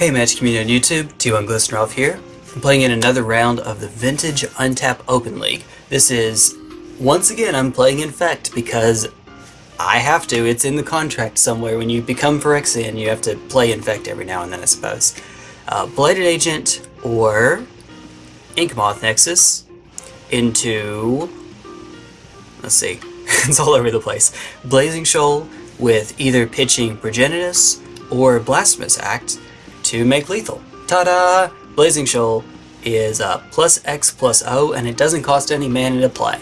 Hey Magic Community on YouTube, T1 Glistenroff here. I'm playing in another round of the Vintage Untap Open League. This is, once again, I'm playing Infect because I have to. It's in the contract somewhere. When you become Phyrexian, you have to play Infect every now and then, I suppose. Uh, Blighted Agent or Inkmoth Nexus into... Let's see. it's all over the place. Blazing Shoal with either pitching Progenitus or Blasphemous Act to make lethal. Ta-da! Blazing Shoal is uh, plus X plus O, and it doesn't cost any mana to play.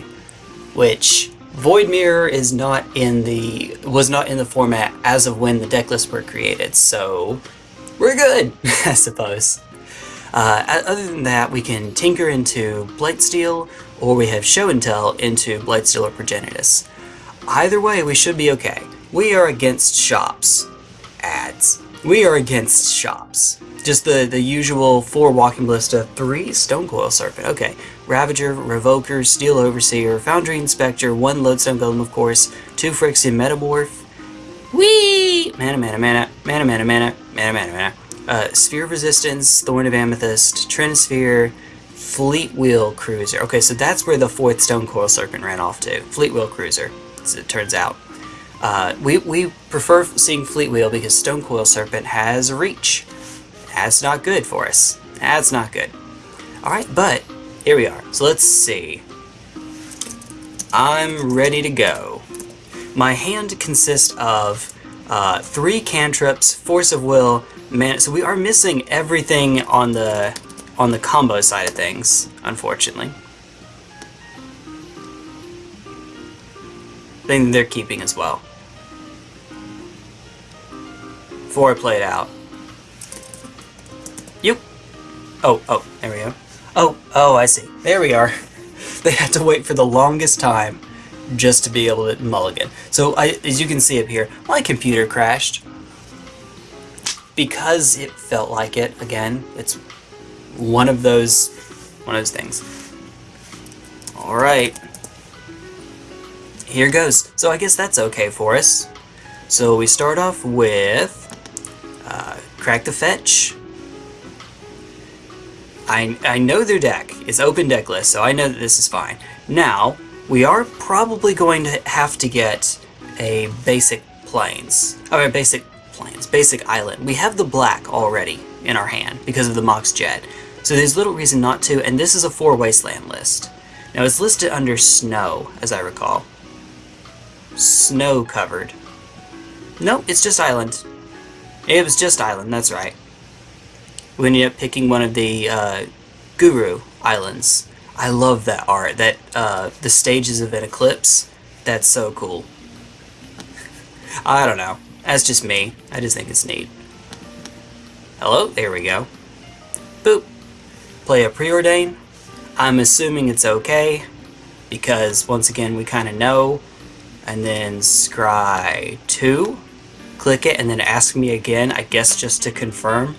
Which Void Mirror is not in the was not in the format as of when the deck lists were created, so we're good, I suppose. Uh, other than that, we can tinker into Blightsteel, or we have Show and Tell into Blightsteel or Progenitus. Either way, we should be okay. We are against shops. Ads. We are against shops. Just the, the usual four Walking Ballista, three Stonecoil Serpent. Okay, Ravager, Revoker, Steel Overseer, Foundry Inspector, one Lodestone Golem, of course, two Phyrexian Metamorph. Whee! Mana, mana, mana, mana, mana, mana, mana, mana, mana. Uh, Sphere of Resistance, Thorn of Amethyst, Trinisphere, Fleetwheel Cruiser. Okay, so that's where the fourth Stonecoil Serpent ran off to. Fleetwheel Cruiser, as it turns out. Uh, we, we prefer seeing Fleetwheel because Stonecoil Serpent has reach. That's not good for us. That's not good. Alright, but here we are. So let's see. I'm ready to go. My hand consists of uh, three cantrips, Force of Will, man. So we are missing everything on the on the combo side of things, unfortunately. Thing they're keeping as well. Before I play it out. You. Oh, oh, there we go. Oh, oh, I see. There we are. They had to wait for the longest time just to be able to mulligan. So, I, as you can see up here, my computer crashed. Because it felt like it, again, it's one of those, one of those things. Alright. Here goes. So I guess that's okay for us. So we start off with uh, Crack the Fetch, I, I know their deck. It's open deck list, so I know that this is fine. Now, we are probably going to have to get a basic plains. Or a basic plains, basic island. We have the black already in our hand because of the Mox Jet. So there's little reason not to, and this is a four wasteland list. Now it's listed under snow, as I recall. Snow covered. No, it's just island. It was just island, that's right we ended up picking one of the uh, Guru Islands. I love that art. That uh, the stages of an eclipse. That's so cool. I don't know. That's just me. I just think it's neat. Hello? There we go. Boop. Play a preordain. I'm assuming it's okay because once again we kind of know. And then scry 2. Click it and then ask me again, I guess just to confirm.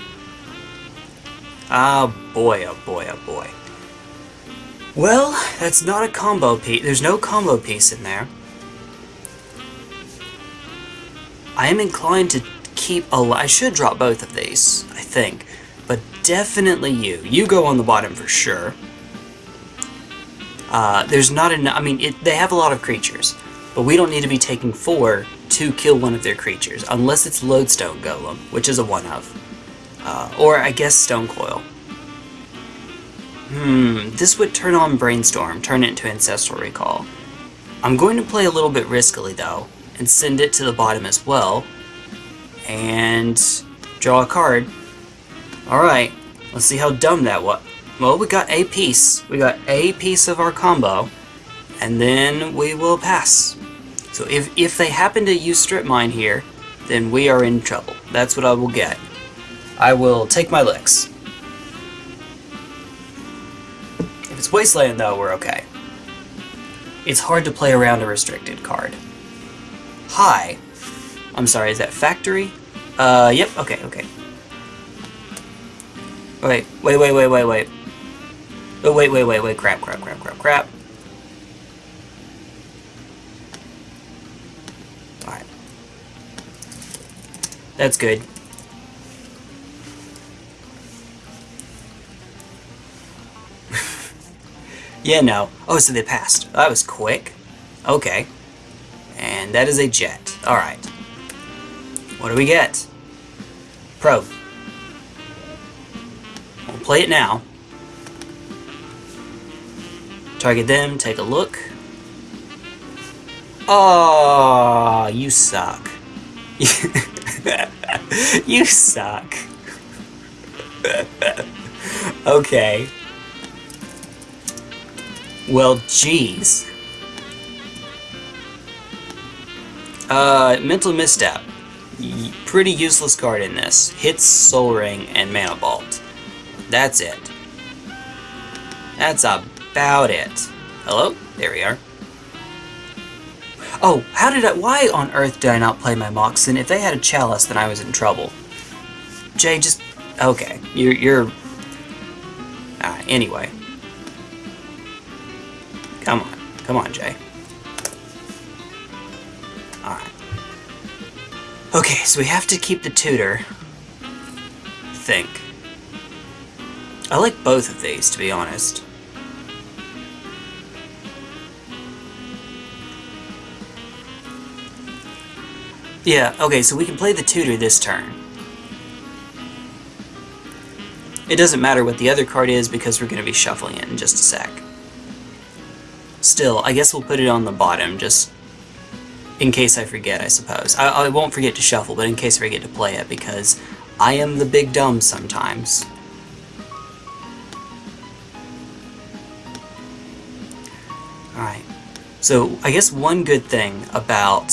Ah, oh boy, oh boy, oh boy. Well, that's not a combo piece. There's no combo piece in there. I am inclined to keep a... I should drop both of these, I think. But definitely you. You go on the bottom for sure. Uh, there's not enough... I mean, it, they have a lot of creatures. But we don't need to be taking four to kill one of their creatures. Unless it's Lodestone Golem, which is a one-of. Uh, or I guess Stonecoil. Hmm, this would turn on Brainstorm, turn it into Ancestral Recall. I'm going to play a little bit riskily though, and send it to the bottom as well, and draw a card. Alright, let's see how dumb that was. Well, we got a piece. We got a piece of our combo, and then we will pass. So if, if they happen to use Strip Mine here, then we are in trouble. That's what I will get. I will take my licks. If it's Wasteland, though, we're okay. It's hard to play around a restricted card. Hi. I'm sorry, is that Factory? Uh, yep, okay, okay. Wait, wait, wait, wait, wait, wait. Oh, wait, wait, wait, wait, crap, crap, crap, crap, crap. That's good. yeah, no. Oh, so they passed. Oh, that was quick. Okay. And that is a jet. Alright. What do we get? Probe. We'll play it now. Target them, take a look. Oh, you suck. you suck. okay. Well, jeez. Uh, mental misstep. Pretty useless card in this. Hits Soul Ring and Mana Vault. That's it. That's about it. Hello? There we are. Oh, how did I- why on earth did I not play my Moxen? If they had a Chalice, then I was in trouble. Jay, just... Okay, you're... you're... Uh, anyway. Come on. Come on, Jay. Alright. Okay, so we have to keep the tutor. think. I like both of these, to be honest. Yeah, okay, so we can play the tutor this turn. It doesn't matter what the other card is because we're going to be shuffling it in just a sec. Still, I guess we'll put it on the bottom just in case I forget, I suppose. I, I won't forget to shuffle, but in case I forget to play it because I am the big dumb sometimes. Alright, so I guess one good thing about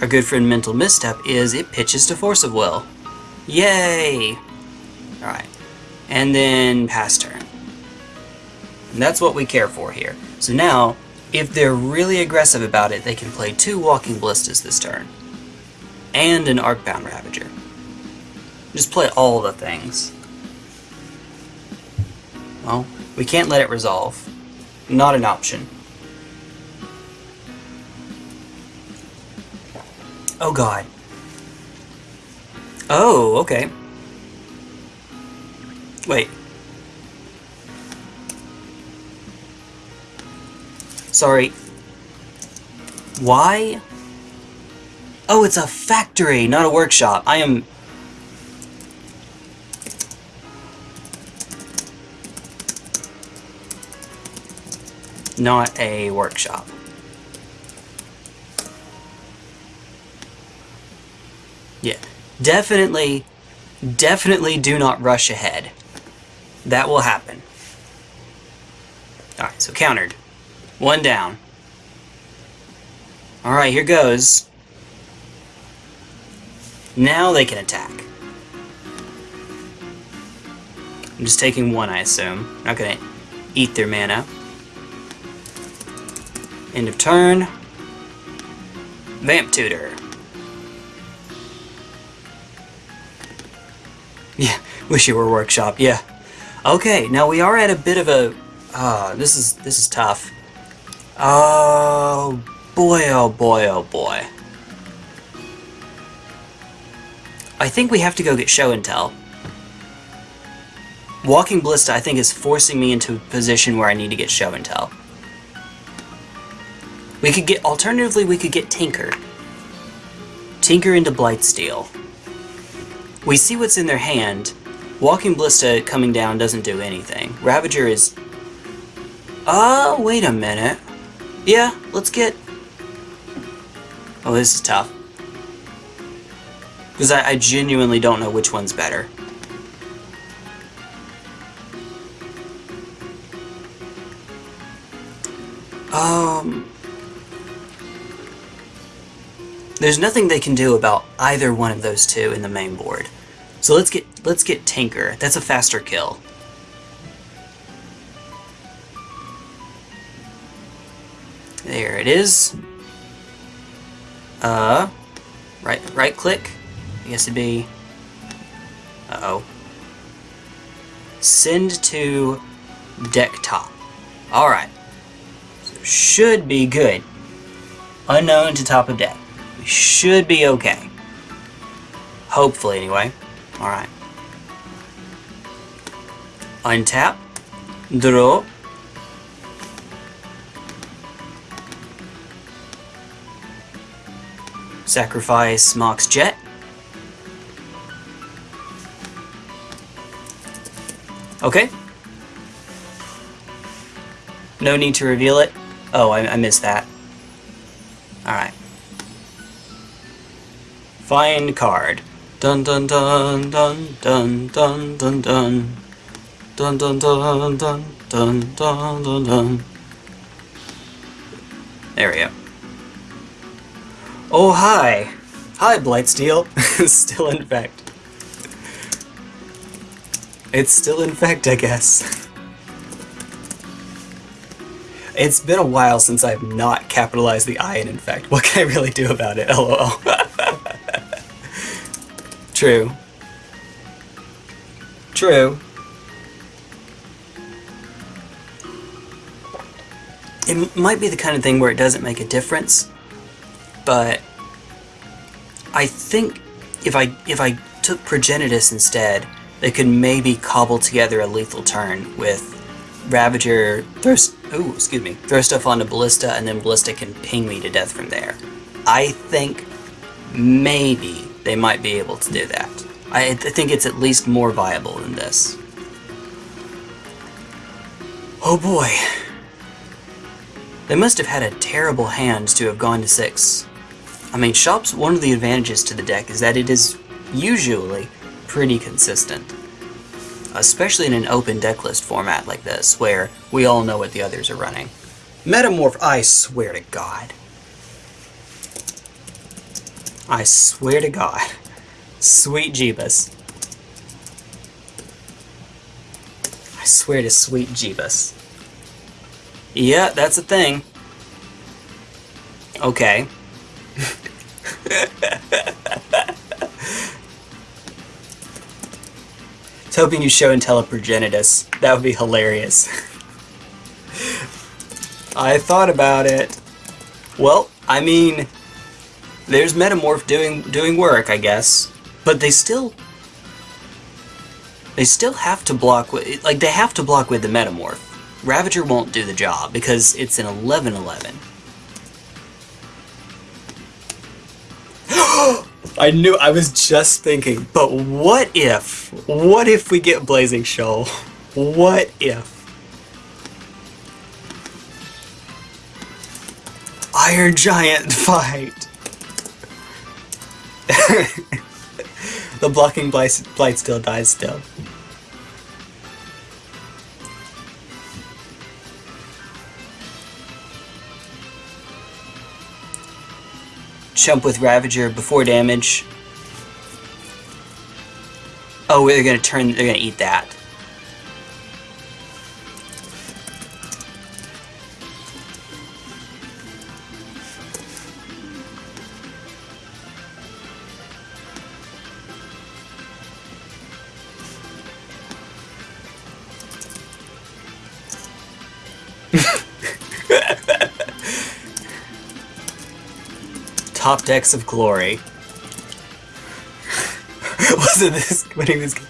our good friend Mental Misstep is it pitches to Force of Will. Yay! Alright, and then pass turn. And that's what we care for here. So now, if they're really aggressive about it, they can play two Walking Ballistas this turn. And an Arcbound Ravager. Just play all the things. Well, we can't let it resolve. Not an option. Oh god. Oh, okay. Wait. Sorry. Why? Oh, it's a factory, not a workshop. I am... Not a workshop. Yeah. Definitely, definitely do not rush ahead. That will happen. Alright, so countered. One down. Alright, here goes. Now they can attack. I'm just taking one, I assume. Not gonna eat their mana. End of turn. Vamp Tutor. Yeah, wish you were workshop, yeah. Okay, now we are at a bit of a... Uh, this is this is tough. Oh, boy, oh boy, oh boy. I think we have to go get show and tell. Walking Ballista, I think, is forcing me into a position where I need to get show and tell. We could get, alternatively, we could get Tinker. Tinker into Blightsteel. We see what's in their hand. Walking Ballista coming down doesn't do anything. Ravager is... Oh, wait a minute. Yeah, let's get... Oh, this is tough. Because I, I genuinely don't know which one's better. Um... There's nothing they can do about either one of those two in the main board. So let's get let's get Tinker. That's a faster kill. There it is. Uh, right right click. I guess it'd be. Uh oh. Send to deck top. All right. So should be good. Unknown to top of deck should be okay. Hopefully, anyway. Alright. Untap. Draw. Sacrifice Mox Jet. Okay. No need to reveal it. Oh, I, I missed that. Alright. Find card. Dun dun dun dun dun dun dun dun. Dun dun dun dun dun dun dun dun. There we go. Oh hi! Hi Blightsteel! Still infect. It's still infect, I guess. It's been a while since I've not capitalized the I in infect. What can I really do about it? LOL. True. True. It might be the kind of thing where it doesn't make a difference, but I think if I if I took Progenitus instead, they could maybe cobble together a lethal turn with Ravager throw oh excuse me throw stuff onto Ballista and then Ballista can ping me to death from there. I think maybe they might be able to do that. I, I think it's at least more viable than this. Oh boy. They must have had a terrible hand to have gone to 6. I mean, Shop's one of the advantages to the deck is that it is usually pretty consistent. Especially in an open decklist format like this, where we all know what the others are running. Metamorph, I swear to God. I swear to God. Sweet Jeebus. I swear to sweet Jeebus. Yeah, that's a thing. Okay. was hoping you show IntelliProgenitus. That would be hilarious. I thought about it. Well, I mean, there's Metamorph doing doing work, I guess. But they still they still have to block with like they have to block with the Metamorph. Ravager won't do the job because it's an 11-11. I knew, I was just thinking, but what if, what if we get Blazing Shoal? What if? Iron Giant fight! the blocking blight, still dies still. Chump with Ravager before damage. Oh, they're gonna turn, they're gonna eat that. Top decks of glory. Wasn't this winning this game?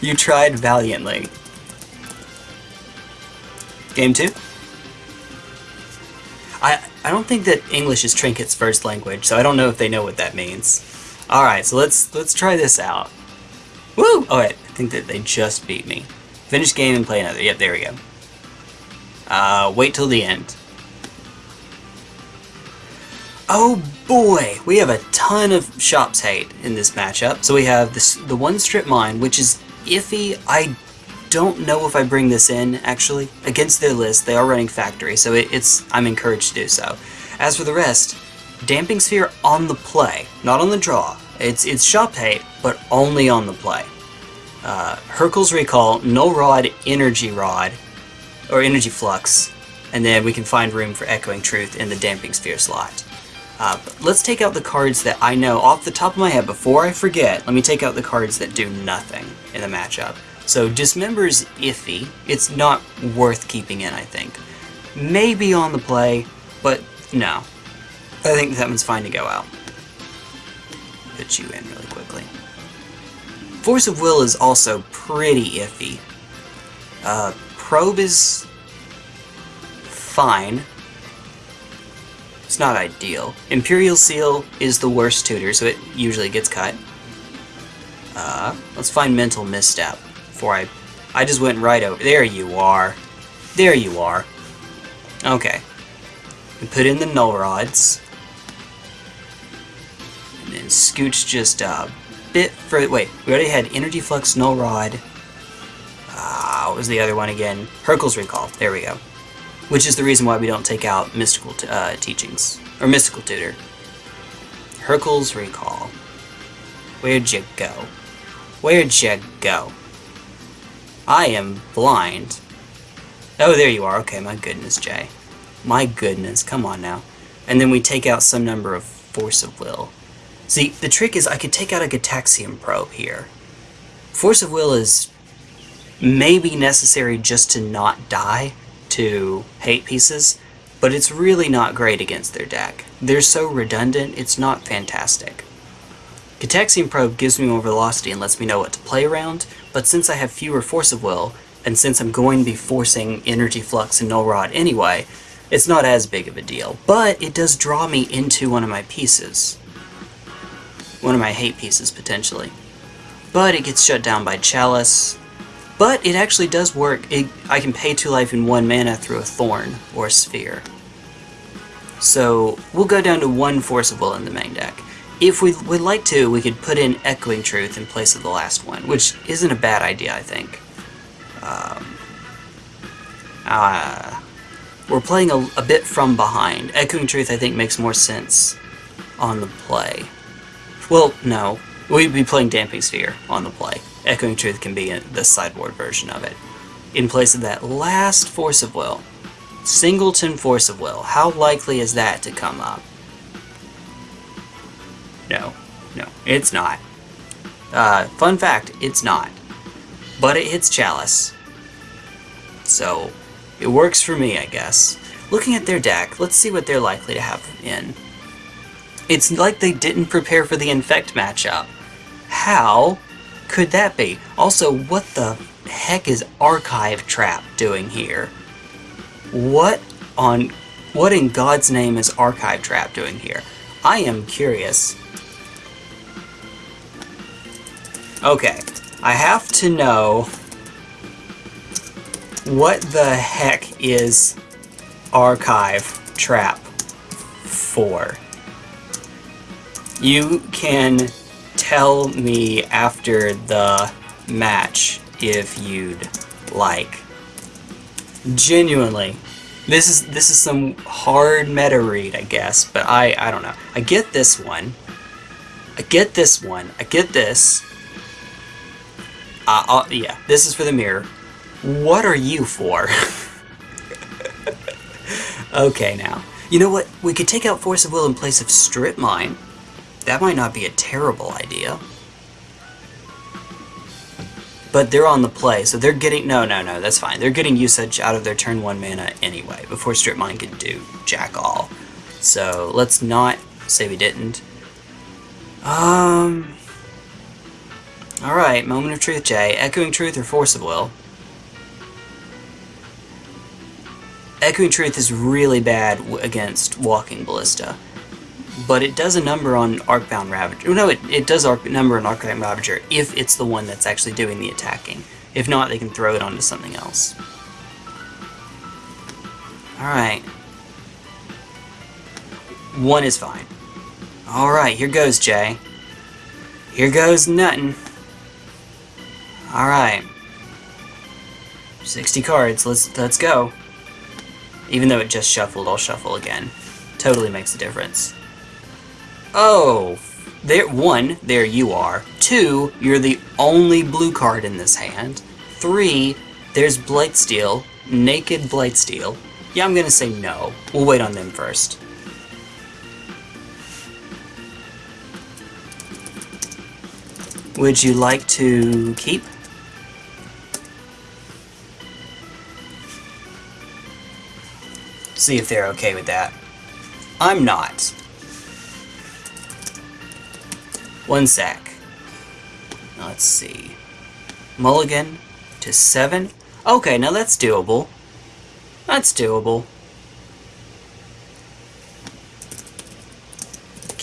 You tried valiantly. Game two? I I don't think that English is Trinket's first language, so I don't know if they know what that means. Alright, so let's let's try this out. Woo! Oh wait, I think that they just beat me. Finish game and play another. Yep, there we go. Uh, wait till the end. Oh boy, we have a ton of shops hate in this matchup. So we have this, the one strip mine, which is iffy. I don't know if I bring this in, actually. Against their list, they are running factory, so it, it's I'm encouraged to do so. As for the rest, Damping Sphere on the play, not on the draw. It's, it's shop hate, but only on the play. Uh, Hurkyl's Recall, Null Rod, Energy Rod, or Energy Flux, and then we can find room for Echoing Truth in the Damping Sphere slot. Uh, let's take out the cards that I know off the top of my head. Before I forget, let me take out the cards that do nothing in the matchup. So Dismember's iffy. It's not worth keeping in, I think. Maybe on the play, but no. I think that one's fine to go out. Put you in really quickly. Force of Will is also pretty iffy. Uh, Probe is fine. It's not ideal. Imperial Seal is the worst tutor, so it usually gets cut. Uh, let's find Mental Misstep before I... I just went right over... There you are. There you are. Okay. We put in the null rods. And then scooch just a bit further... Wait, we already had Energy Flux, Null Rod. Ah, uh, what was the other one again? Hurkyl's Recall. There we go. Which is the reason why we don't take out Mystical uh, Teachings. Or Mystical Tutor. Hurkyl's Recall. Where'd you go? Where'd you go? I am blind. Oh, there you are. Okay, my goodness, Jay. My goodness, come on now. And then we take out some number of Force of Will. See, the trick is I could take out a Gitaxian Probe here. Force of Will is maybe necessary just to not die to hate pieces, but it's really not great against their deck. They're so redundant, it's not fantastic. Gitaxian Probe gives me more velocity and lets me know what to play around, but since I have fewer Force of Will, and since I'm going to be forcing Energy Flux and Null Rod anyway, it's not as big of a deal. But it does draw me into one of my pieces. One of my hate pieces, potentially. But it gets shut down by Chalice. But it actually does work. It, I can pay 2 life in 1 mana through a Thorn or a Sphere. So we'll go down to 1 Force of Will in the main deck. If we would like to, we could put in Echoing Truth in place of the last one, which isn't a bad idea, I think. Um, uh, we're playing a, a bit from behind. Echoing Truth, I think, makes more sense on the play. Well, no. We'd be playing Damping Sphere on the play. Echoing Truth can be the sideboard version of it. In place of that last Force of Will. Singleton Force of Will. How likely is that to come up? No. No, it's not. Uh, fun fact, it's not. But it hits Chalice. So, it works for me, I guess. Looking at their deck, let's see what they're likely to have in. It's like they didn't prepare for the Infect matchup. How could that be? Also, what the heck is Archive Trap doing here? What on... What in God's name is Archive Trap doing here? I am curious. Okay, I have to know what the heck is Archive Trap for? You can tell me after the match if you'd like. Genuinely. This is this is some hard meta read, I guess, but I I don't know. I get this one. I get this one. I get this. Uh, uh yeah, this is for the mirror. What are you for? okay, now. You know what? We could take out Force of Will in place of Strip Mine. That might not be a terrible idea. But they're on the play, so they're getting... No, no, no, that's fine. They're getting usage out of their turn 1 mana anyway, before Strip Mine can do jack all. So, let's not say we didn't. Um... Alright, Moment of Truth, Jay. Echoing Truth or Force of Will? Echoing Truth is really bad against Walking Ballista. But it does a number on Arcbound Ravager. No, it, it does a number on Arcbound Ravager if it's the one that's actually doing the attacking. If not, they can throw it onto something else. Alright. One is fine. Alright, here goes, Jay. Here goes nothing. Alright. 60 cards, let's let's go. Even though it just shuffled, I'll shuffle again. Totally makes a difference. Oh, there. One, there you are. Two, you're the only blue card in this hand. Three, there's Blightsteel, Naked Blightsteel. Yeah, I'm gonna say no. We'll wait on them first. Would you like to keep? See if they're okay with that. I'm not. One sec. Let's see. Mulligan to seven. Okay, now that's doable. That's doable.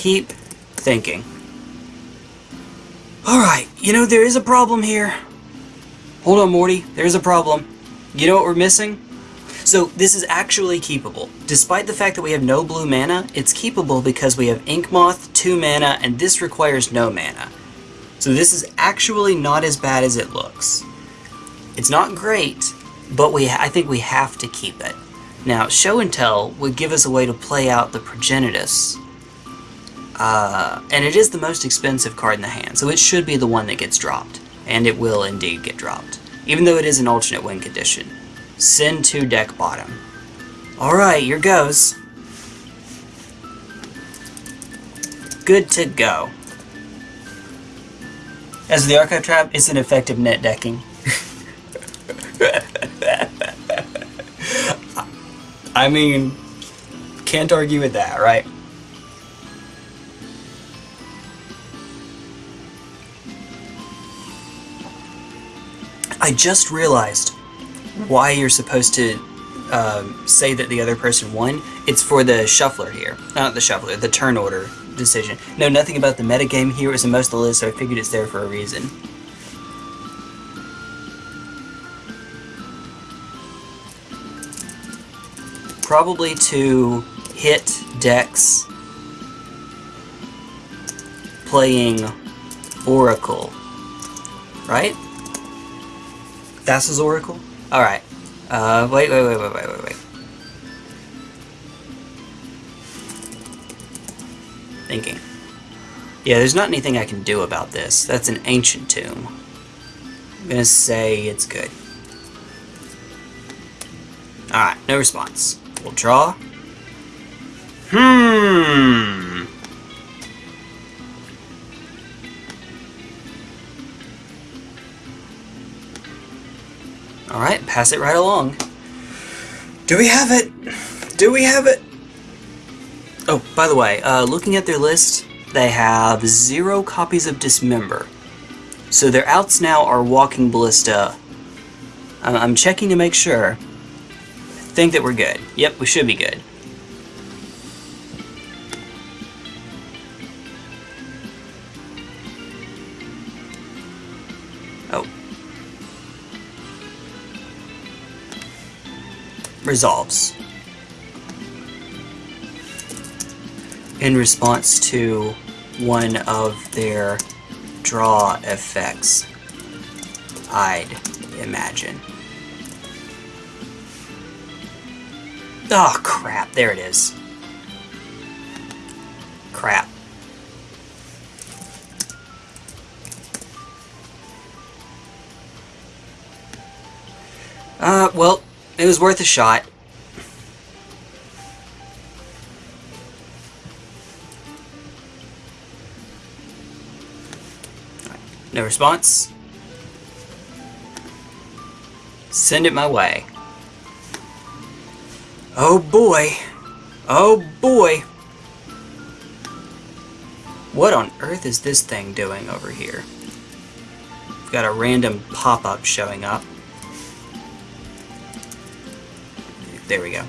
keep thinking. Alright, you know, there is a problem here. Hold on, Morty. There's a problem. You know what we're missing? So this is actually keepable. Despite the fact that we have no blue mana, it's keepable because we have Inkmoth, 2 mana, and this requires no mana. So this is actually not as bad as it looks. It's not great, but we I think we have to keep it. Now, Show and Tell would give us a way to play out the Progenitus. Uh, and it is the most expensive card in the hand, so it should be the one that gets dropped. And it will indeed get dropped. Even though it is an alternate win condition. Send to deck bottom. Alright, here goes. Good to go. As the Archive Trap, it's an effective net decking. I mean, can't argue with that, right? I just realized why you're supposed to um, say that the other person won. It's for the shuffler here. Not the shuffler, the turn order decision. No, nothing about the metagame here. It was in most of the list, so I figured it's there for a reason. Probably to hit decks playing Oracle, right? Thassa's Oracle? Alright. Uh, wait, wait, wait, wait, wait, wait, wait. Thinking. Yeah, there's not anything I can do about this. That's an ancient tomb. I'm gonna say it's good. Alright, no response. We'll draw. Hmm. Pass it right along. Do we have it? Do we have it? Oh, by the way, uh, looking at their list, they have zero copies of Dismember. So their outs now are Walking Ballista. I'm, checking to make sure. I think that we're good. Yep, we should be good. Resolves. In response to one of their draw effects, I'd imagine. Oh, crap. There it is. It was worth a shot. No response. Send it my way. Oh boy. Oh boy. What on earth is this thing doing over here? We've got a random pop-up showing up. There we go.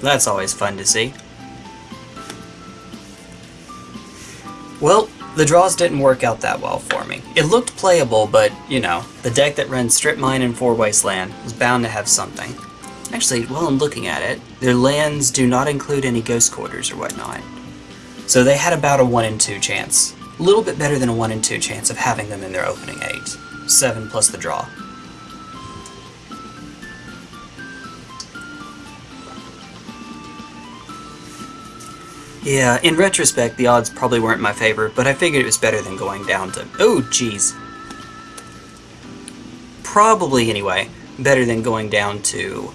That's always fun to see. Well, the draws didn't work out that well for me. It looked playable, but, you know, the deck that runs Strip Mine and Four Wasteland was bound to have something. Actually, while I'm looking at it, their lands do not include any Ghost Quarters or whatnot. So they had about a 1 in 2 chance. A little bit better than a 1 in 2 chance of having them in their opening 8. 7 plus the draw. Yeah, in retrospect, the odds probably weren't in my favor, but I figured it was better than going down to... Oh, jeez. Probably, anyway, better than going down to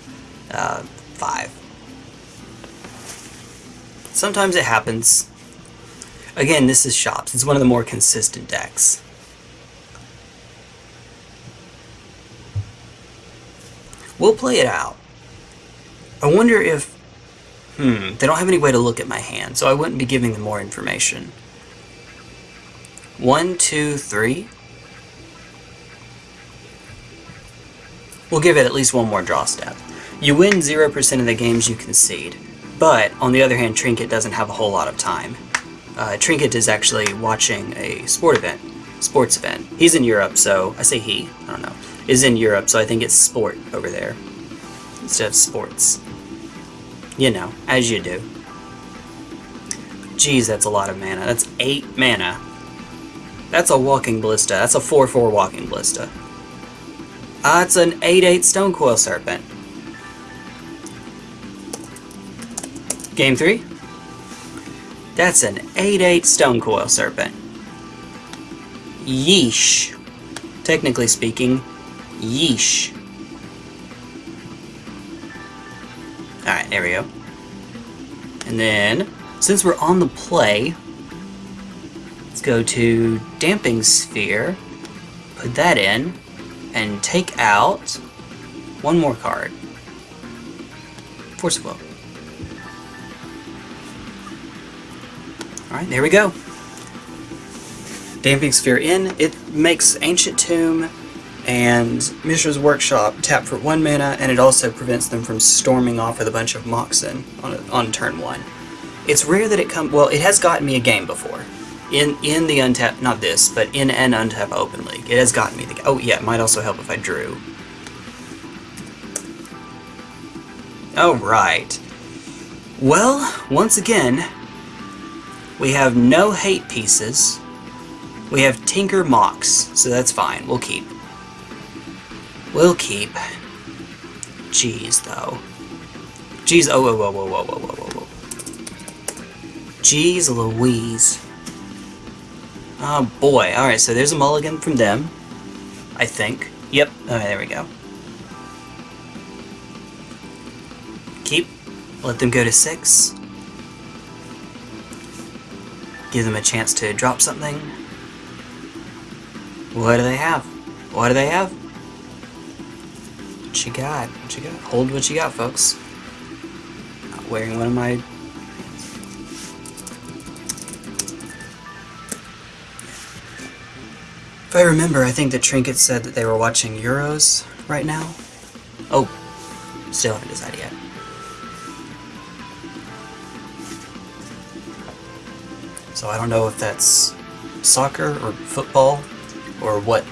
uh, 5. Sometimes it happens. Again, this is Shops. It's one of the more consistent decks. We'll play it out. I wonder if Hmm, they don't have any way to look at my hand, so I wouldn't be giving them more information. One, two, three. We'll give it at least one more draw step. You win 0% of the games you concede. But, on the other hand, Trinket doesn't have a whole lot of time. Uh, Trinket is actually watching a sport event, sports event. He's in Europe, so I say he, I don't know, is in Europe, so I think it's sport over there instead of sports. You know, as you do. Jeez, that's a lot of mana. That's 8 mana. That's a walking ballista. That's a 4-4 walking ballista. Ah, uh, it's an 8-8 stone coil serpent. Game 3? That's an 8-8 stone coil serpent. Yeesh. Technically speaking, yeesh. Go. And then, since we're on the play, let's go to Damping Sphere, put that in, and take out one more card. Force of Will. Alright, there we go. Damping Sphere in, it makes Ancient Tomb and Mishra's Workshop tap for one mana, and it also prevents them from storming off with a bunch of Moxen on, a, on turn one. It's rare that it comes, well, it has gotten me a game before. In in the untap, not this, but in an untap open league. It has gotten me the Oh yeah, it might also help if I drew. Alright. Well, once again, we have no hate pieces. We have Tinker Mox, so that's fine. We'll keep. We'll keep. Jeez, though. Jeez, oh, whoa, whoa, whoa, whoa, whoa, whoa, whoa. Jeez Louise. Oh boy, alright, so there's a mulligan from them. I think. Yep, okay, there we go. Keep. Let them go to six. Give them a chance to drop something. What do they have? What do they have? What you got? What you got? Hold what you got, folks. Not wearing one of my... If I remember, I think the Trinket said that they were watching Euros right now. Oh, still haven't decided yet. So I don't know if that's soccer or football or what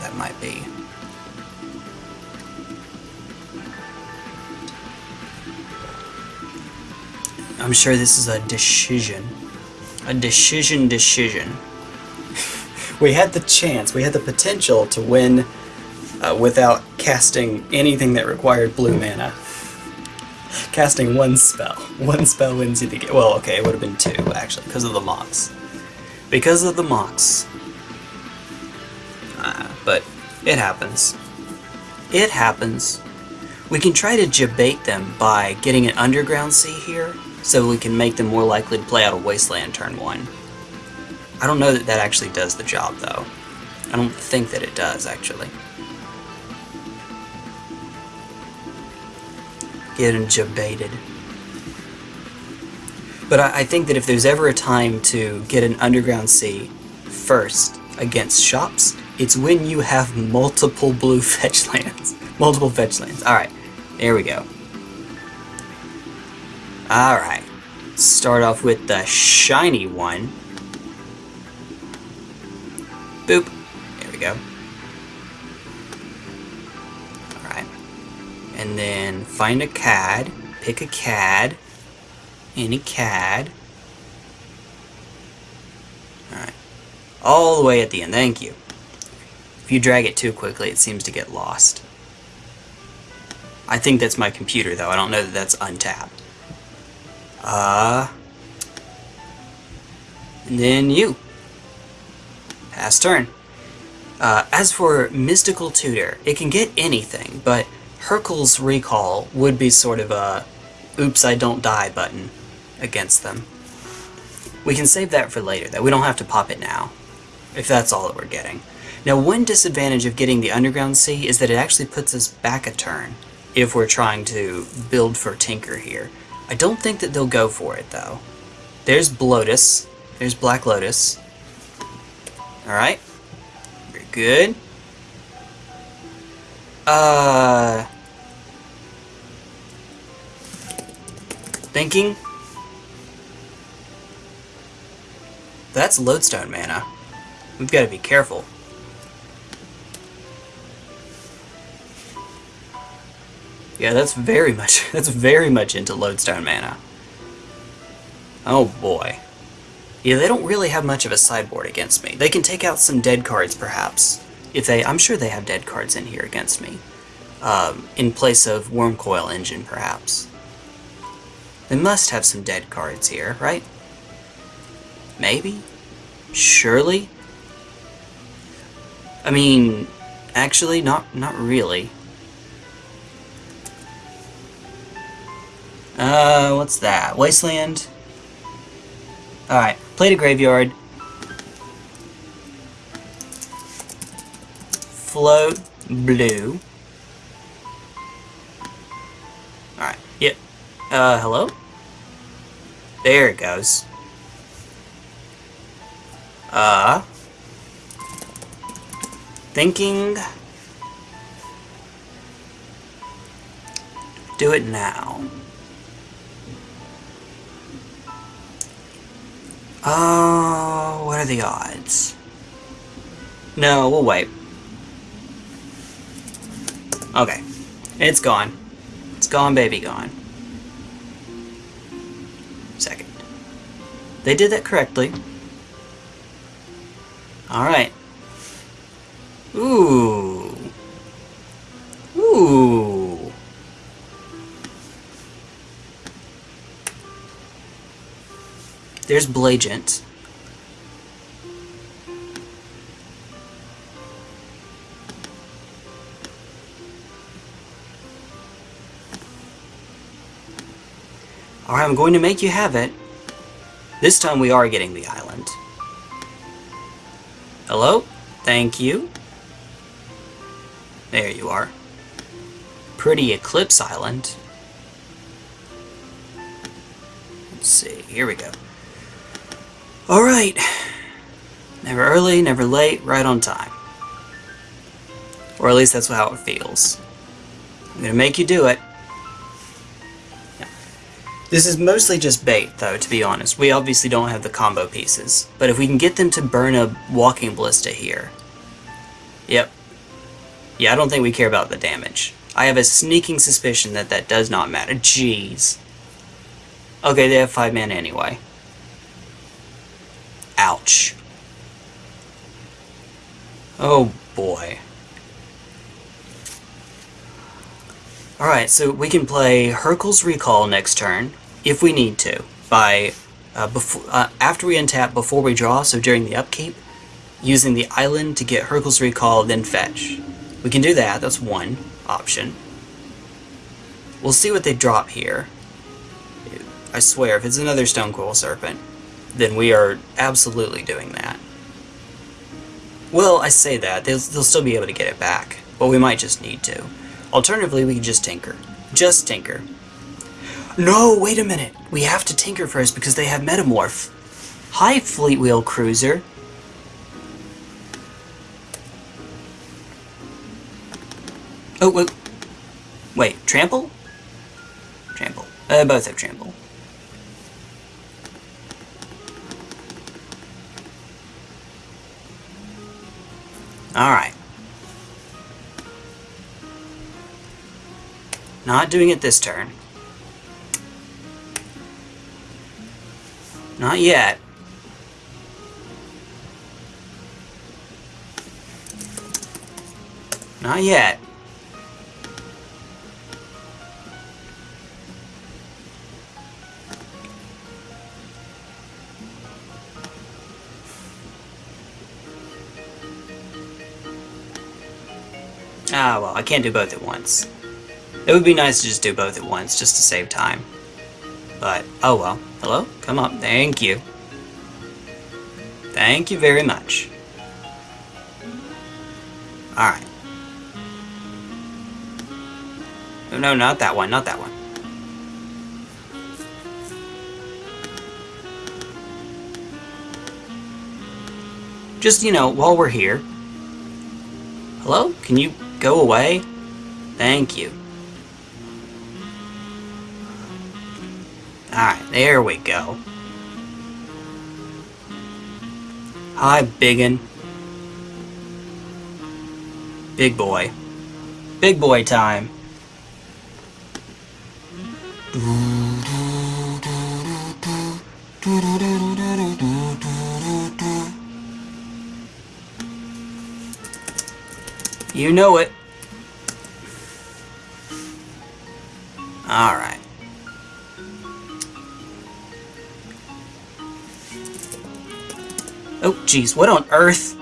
that might be. I'm sure this is a decision. A decision decision. we had the chance, we had the potential to win uh, without casting anything that required blue mana casting one spell. One spell wins you the game. Well, okay, it would have been two, actually, because of the Mox. Because of the Mox. Uh, but it happens. It happens. We can try to debate them by getting an Underground Sea here, so we can make them more likely to play out a Wasteland turn 1. I don't know that that actually does the job, though. I don't think that it does, actually. getting debated. But I, I think that if there's ever a time to get an Underground Sea first against shops, it's when you have multiple blue fetch lands. multiple fetch lands. Alright, there we go. Alright, start off with the shiny one. Boop. There we go. Alright. And then find a CAD, pick a CAD, any CAD. Alright, all the way at the end, thank you. If you drag it too quickly, it seems to get lost. I think that's my computer, though. I don't know that that's untapped. Uh... Then you. Pass turn. Uh, as for Mystical Tutor, it can get anything, but Hurkyl's Recall would be sort of a oops I don't die button against them. We can save that for later, though. We don't have to pop it now, if that's all that we're getting. Now, one disadvantage of getting the Underground Sea is that it actually puts us back a turn if we're trying to build for Tinker here. I don't think that they'll go for it, though. There's Bloatus. There's Black Lotus. Alright. Very good. Uh... Thinking. That's lodestone mana. We've got to be careful. Yeah, that's very much that's very much into lodestone mana. Oh boy. Yeah, they don't really have much of a sideboard against me. They can take out some dead cards, perhaps. If they, I'm sure they have dead cards in here against me. Um, in place of Wurmcoil Engine, perhaps. They must have some dead cards here, right? Maybe? Surely? I mean, actually, not not really. Uh, what's that? Wasteland? Alright, play to graveyard. Float blue. Alright, yep. Uh, hello? There it goes. Uh... Thinking... Do it now. Oh, what are the odds? No, we'll wait. Okay. It's gone. It's gone, baby, gone. Second. They did that correctly. Alright. Ooh. Ooh. There's Blagent. Alright, I'm going to make you have it. This time we are getting the island. Hello? Thank you. There you are. Pretty Eclipse Island. Let's see, here we go. Alright. Never early, never late, right on time. Or at least that's how it feels. I'm gonna make you do it. This is mostly just bait, though, to be honest. We obviously don't have the combo pieces. But if we can get them to burn a Walking Ballista here... Yep. Yeah, I don't think we care about the damage. I have a sneaking suspicion that that does not matter. Jeez. Okay, they have 5 mana anyway. Ouch. Oh boy. Alright, so we can play Hurkyl's Recall next turn, if we need to, by uh, before, uh, after we untap, before we draw, so during the upkeep, using the island to get Hurkyl's Recall, then fetch. We can do that, that's one option. We'll see what they drop here. I swear, if it's another Stonecoil Serpent, then we are absolutely doing that. Well, I say that, they'll, they'll still be able to get it back, but we might just need to. Alternatively, we can just tinker. Just tinker. No, wait a minute. We have to tinker first because they have Metamorph. Hi, Fleetwheel Cruiser. Oh, wait. Wait, Trample? Trample. Uh, both have Trample. Alright. Not doing it this turn. Not yet. Not yet. Ah, well, I can't do both at once. It would be nice to just do both at once, just to save time. But, oh well. Hello? Come up. Thank you. Thank you very much. Alright. No, no, not that one, not that one. Just, you know, while we're here. Hello? Can you go away? Thank you. Alright, there we go. Hi, biggin. Big boy. Big boy time. You know it. Alright. Oh, jeez, what on earth?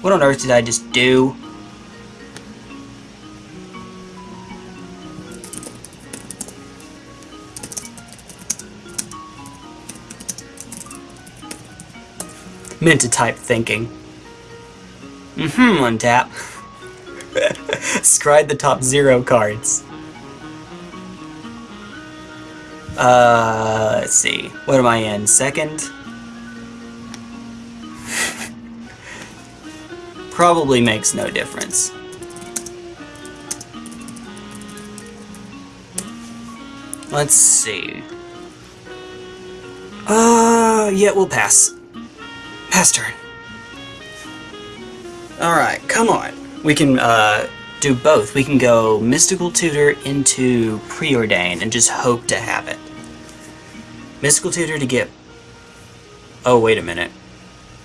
What on earth did I just do? Meant to type thinking. Mm-hmm, untap. Scry the top zero cards. Uh, let's see. What am I in? Second? Probably makes no difference. Let's see. Uh, yeah, we'll pass. Pass turn. Alright, come on. We can, uh, do both. We can go Mystical Tutor into Preordain and just hope to have it. Mystical Tutor to get... Oh, wait a minute.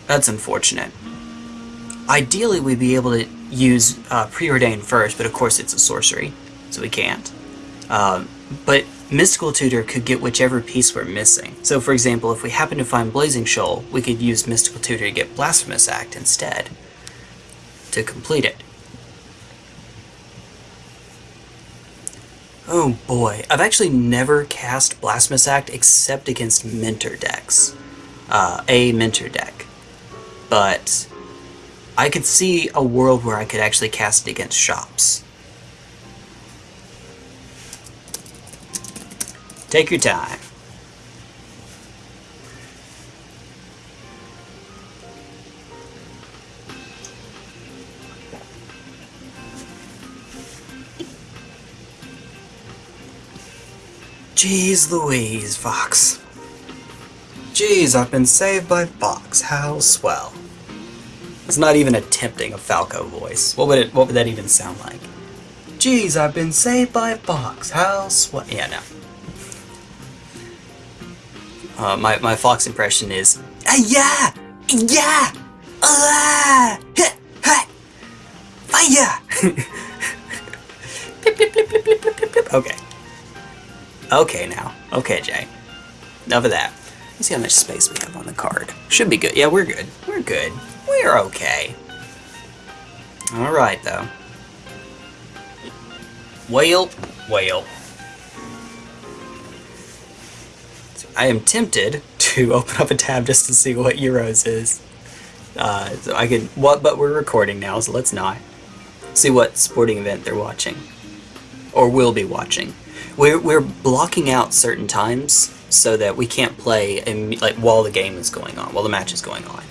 That's unfortunate. Ideally, we'd be able to use uh, Preordain first, but of course it's a sorcery, so we can't. Um, but Mystical Tutor could get whichever piece we're missing. So for example, if we happen to find Blazing Shoal, we could use Mystical Tutor to get Blasphemous Act instead to complete it. Oh boy, I've actually never cast Blasphemous Act except against Mentor decks. Uh, a Mentor deck. But I could see a world where I could actually cast it against shops. Take your time. Jeez Louise, Fox. Jeez, I've been saved by Fox. How swell. It's not even attempting a Falco voice. What would it? What would that even sound like? Jeez, I've been saved by Fox. How swell. Yeah, no. Uh, my my Fox impression is, uh, yeah, yeah, uh, fire. okay. Okay now. Okay, Jay. Enough of that. Let's see how much space we have on the card. Should be good. Yeah, we're good. We're good. We're okay. Alright, though. Whale. Whale. So I am tempted to open up a tab just to see what Euros is. Uh, so I can... What? But we're recording now, so let's not. See what sporting event they're watching. Or will be watching. We're, we're blocking out certain times so that we can't play like while the game is going on, while the match is going on.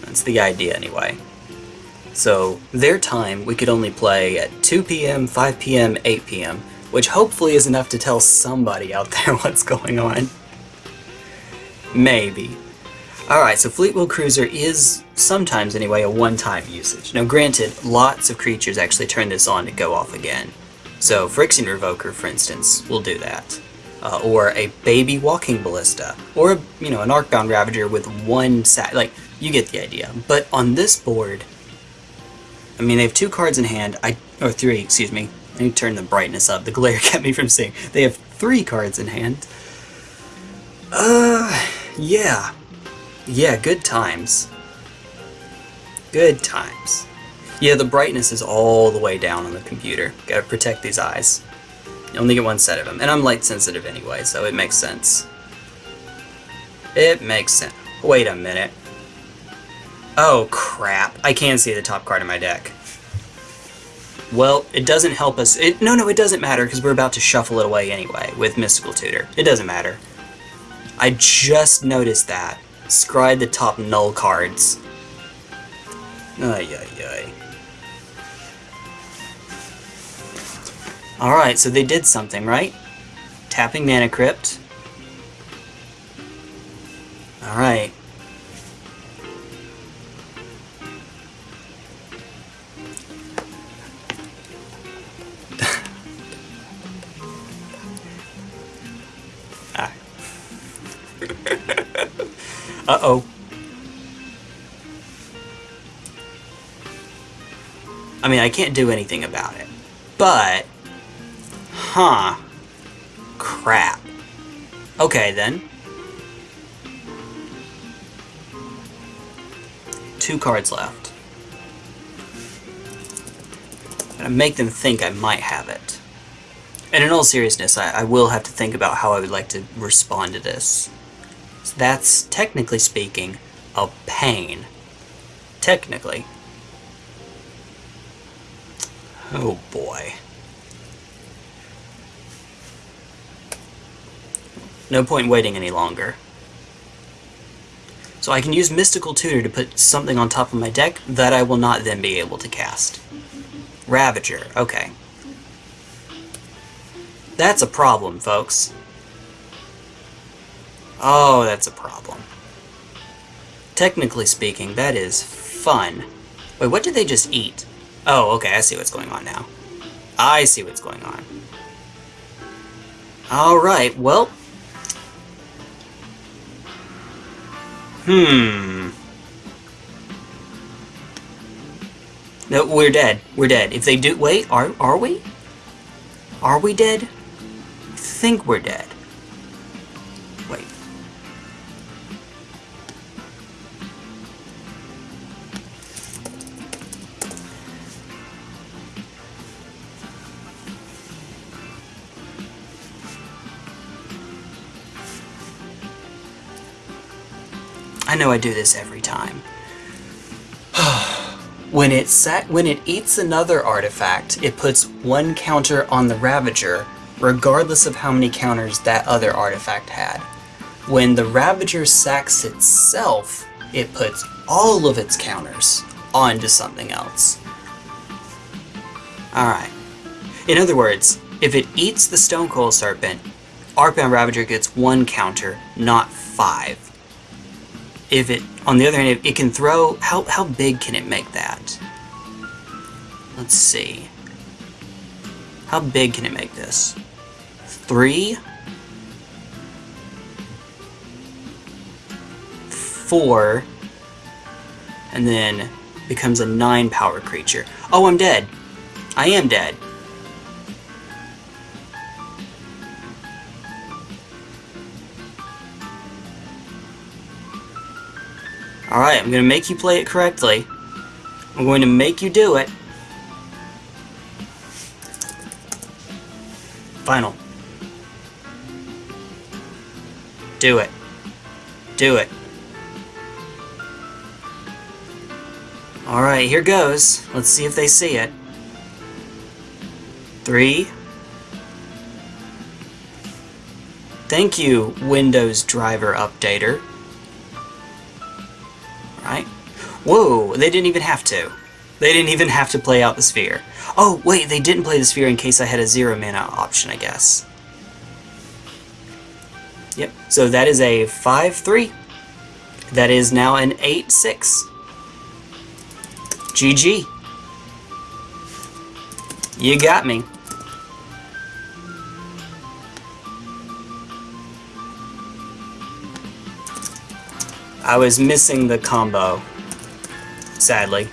That's the idea anyway. So their time we could only play at 2 p.m., 5 p.m., 8 p.m., which hopefully is enough to tell somebody out there what's going on. Maybe. Alright, so Fleetwheel Cruiser is sometimes anyway a one-time usage. Now granted, lots of creatures actually turn this on to go off again. So Phyrexian Revoker, for instance, will do that. Uh, or a baby walking ballista, or you know an Arcbound Ravager with one sat. Like you get the idea. But on this board, I mean they have two cards in hand. I or three, excuse me. Let me turn the brightness up. The glare kept me from seeing. They have three cards in hand. Uh, yeah, yeah, good times. Good times. Yeah, the brightness is all the way down on the computer. Gotta protect these eyes. You only get one set of them. And I'm light sensitive anyway, so it makes sense. It makes sense. Wait a minute. Oh crap. I can see the top card in my deck. Well, it doesn't help us. It, no, no, it doesn't matter because we're about to shuffle it away anyway with Mystical Tutor. It doesn't matter. I just noticed that. Scry the top null cards. Ay, ay, ay. Alright, so they did something, right? tapping Mana Crypt. Alright. ah. Uh-oh. I mean, I can't do anything about it. But... Huh. Crap. Okay, then. Two cards left. I'm gonna make them think I might have it. And in all seriousness, I, I will have to think about how I would like to respond to this. So that's, technically speaking, a pain. Technically. Oh boy. No point waiting any longer. So I can use Mystical Tutor to put something on top of my deck that I will not then be able to cast. Ravager, okay. That's a problem, folks. Oh, that's a problem. Technically speaking, that is fun. Wait, what did they just eat? Oh, okay, I see what's going on now. I see what's going on. Alright, well... Hmm... No, we're dead. We're dead. If they do... Wait, are, are we? Are we dead? I think we're dead. I know I do this every time. when it when it eats another artifact, it puts one counter on the Ravager, regardless of how many counters that other artifact had. When the Ravager sacks itself, it puts all of its counters onto something else. Alright. In other words, if it eats the Stonecoil Serpent, Arcbound Ravager gets one counter, not five if it, on the other hand, if it can throw, how, how big can it make that? Let's see. How big can it make this? Three? Four? And then becomes a nine power creature. Oh, I'm dead. I am dead. Alright, I'm going to make you play it correctly. I'm going to make you do it. Final. Do it. Do it. Alright, here goes. Let's see if they see it. Three. Thank you, Windows Driver Updater. Whoa, they didn't even have to. They didn't even have to play out the sphere. Oh, wait, they didn't play the sphere in case I had a zero mana option, I guess. Yep, so that is a 5-3. That is now an 8-6. GG. You got me. I was missing the combo sadly.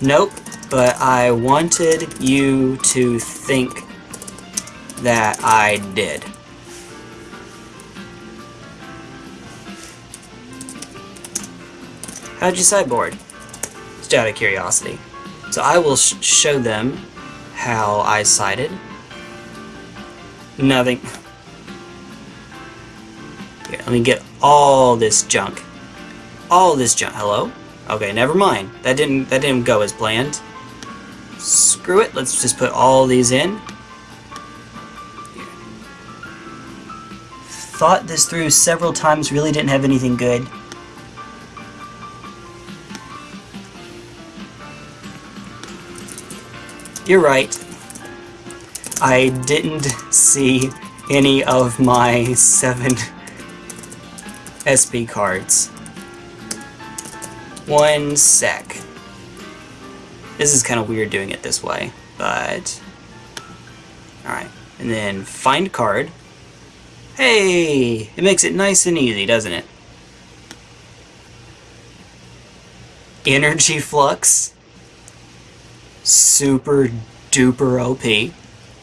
Nope, but I wanted you to think that I did. How'd you sideboard? Just out of curiosity. So I will sh show them how I sided. Nothing. Let me get all this junk. All this junk. Hello? Okay, never mind. That didn't that didn't go as planned. Screw it. Let's just put all these in. Thought this through several times, really didn't have anything good. you're right. I didn't see any of my seven SP cards. One sec. This is kind of weird doing it this way, but... Alright, and then find card. Hey! It makes it nice and easy, doesn't it? Energy Flux. Super duper OP,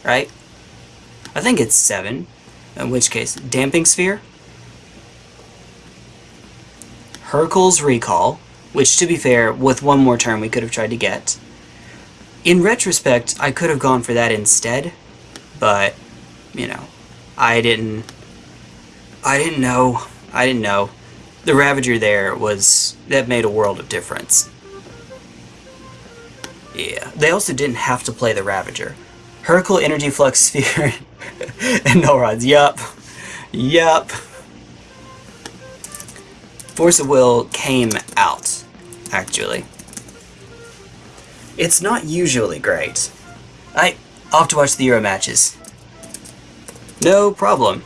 right? I think it's 7. In which case, Damping Sphere. Hurkyl's Recall, which to be fair, with one more turn we could have tried to get. In retrospect, I could have gone for that instead, but, you know, I didn't... I didn't know. I didn't know. The Ravager there was... that made a world of difference. Yeah. They also didn't have to play the Ravager. Hurkyl Energy Flux Sphere and Null Rods. Yup. Yup. Force of Will came out, actually. It's not usually great. I, have to watch the Euro matches. No problem.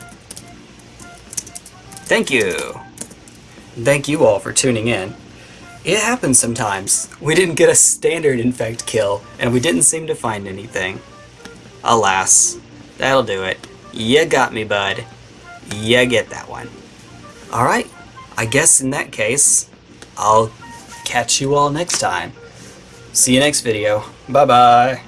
Thank you. Thank you all for tuning in. It happens sometimes. We didn't get a standard infect kill, and we didn't seem to find anything. Alas. That'll do it. You got me, bud. You get that one. Alright, I guess in that case, I'll catch you all next time. See you next video. Bye-bye.